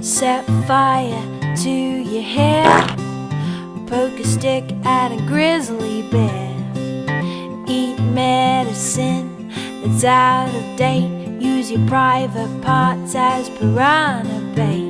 Set fire to your hair. Poke a stick at a grizzly bear. Eat medicine that's out of date. Use your private parts as piranha bait.